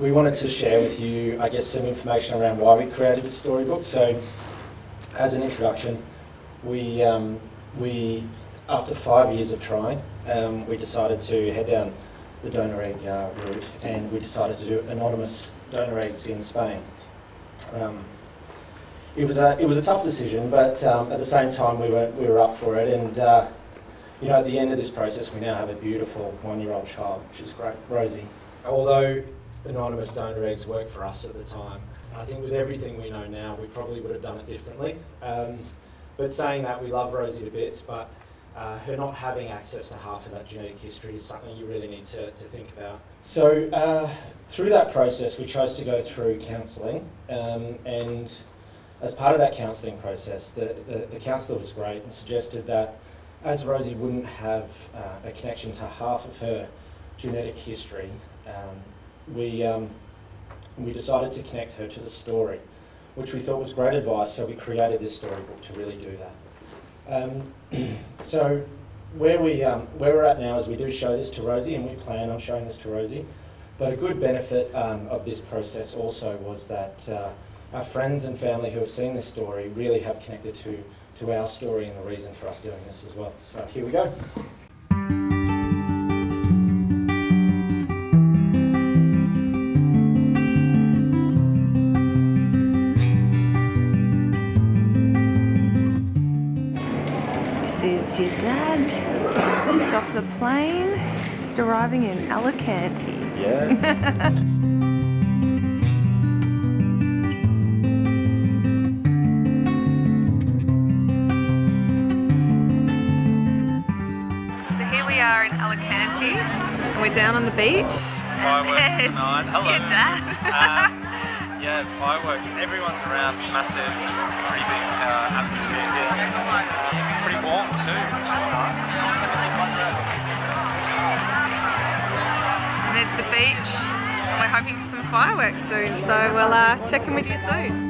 we wanted to share with you, I guess, some information around why we created the storybook. So, as an introduction, we, um, we after five years of trying, um, we decided to head down the donor egg uh, route and we decided to do anonymous donor eggs in Spain. Um, it was a it was a tough decision, but um, at the same time we were we were up for it. And uh, you know, at the end of this process, we now have a beautiful one-year-old child, which is great, Rosie. Although anonymous donor eggs worked for us at the time, I think with everything we know now, we probably would have done it differently. Um, but saying that, we love Rosie to bits, but uh, her not having access to half of that genetic history is something you really need to, to think about. So uh, through that process, we chose to go through counselling, um, and as part of that counselling process, the, the, the counsellor was great and suggested that as Rosie wouldn't have uh, a connection to half of her genetic history, um, we, um, we decided to connect her to the story, which we thought was great advice, so we created this storybook to really do that. Um, so where, we, um, where we're at now is we do show this to Rosie, and we plan on showing this to Rosie, but a good benefit um, of this process also was that uh, our friends and family who have seen this story really have connected to, to our story and the reason for us doing this as well. So here we go. This is your dad, just off the plane, just arriving in Alicante. Yeah. So here we are in Alicante, and we're down on the beach. Fireworks There's tonight. Hello. Your dad. Um, yeah, fireworks. Everyone's around. It's massive, pretty big uh, atmosphere here. Warm too. and there's the beach. We're hoping for some fireworks soon, so we'll uh, check in with you soon.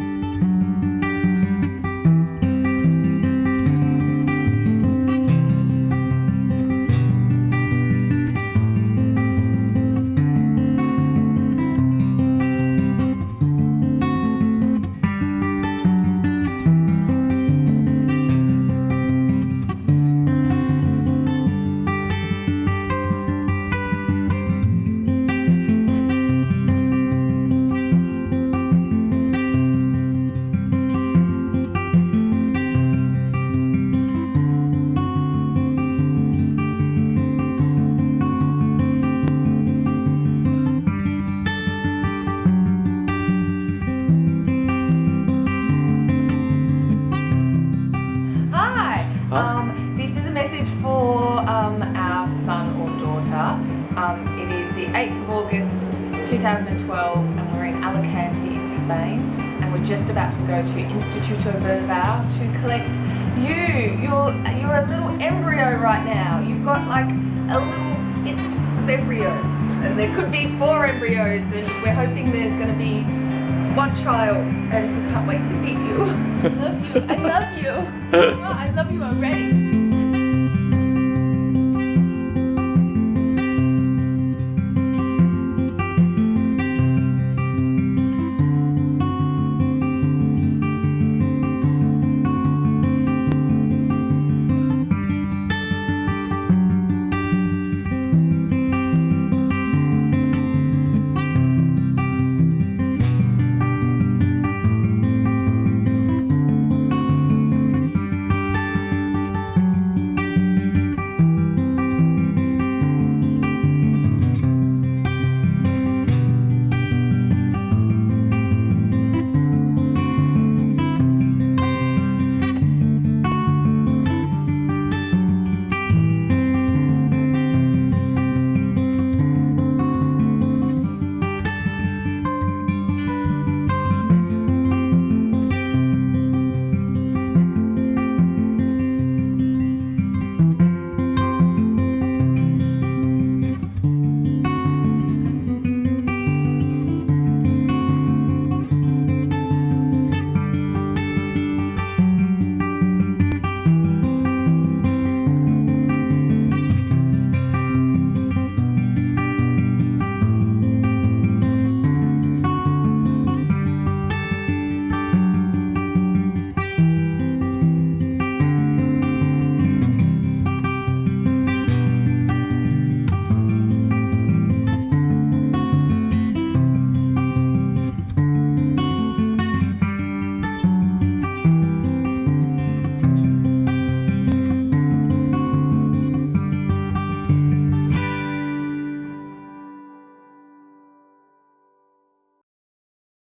August 2012 and we're in Alicante in Spain and we're just about to go to Instituto Bernabeu to collect you. You're, you're a little embryo right now. You've got like a little bits of embryo and there could be four embryos and we're hoping there's going to be one child and we can't wait to meet you. I love you. I love you. I love you already.